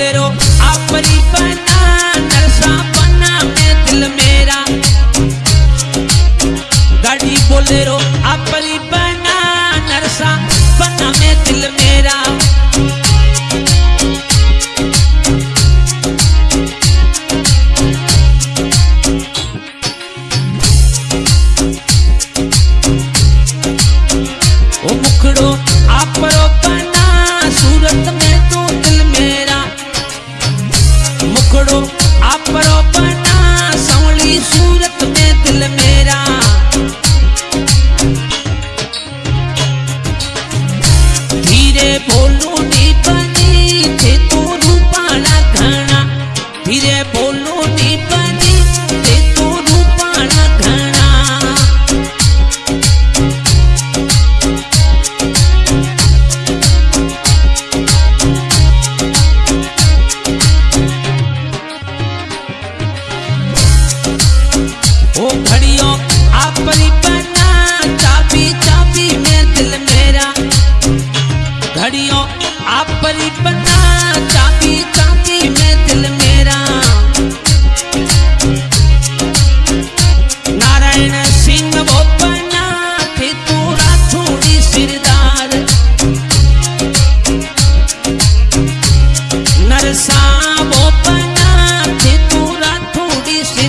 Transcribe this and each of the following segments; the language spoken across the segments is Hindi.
बोलेरो आपरी बना नरसा बना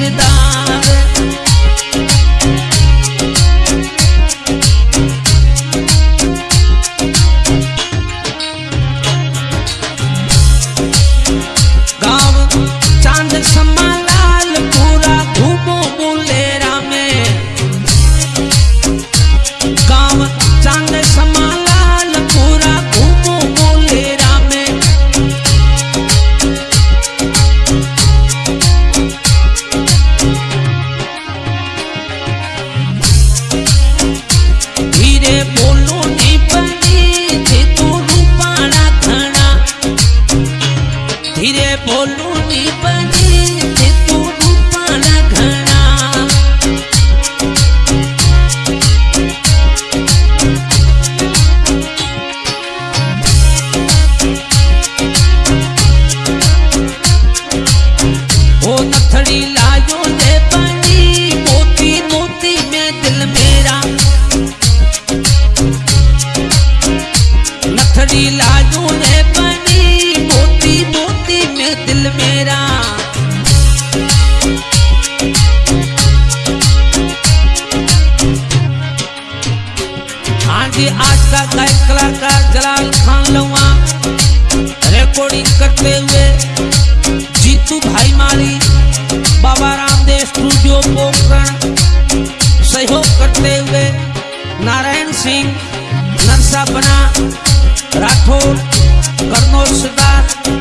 ફેરતા con हांजी आज का गायक कलाकार जलाल खान लवा रिकॉर्डिंग करते हुए जीतू भाई माली, बाबा रामदेव स्टूडियो पोखरण। सहयोग करते हुए नारायण सिंह, नरसा बना, राठौर, कर्नोल सरदार।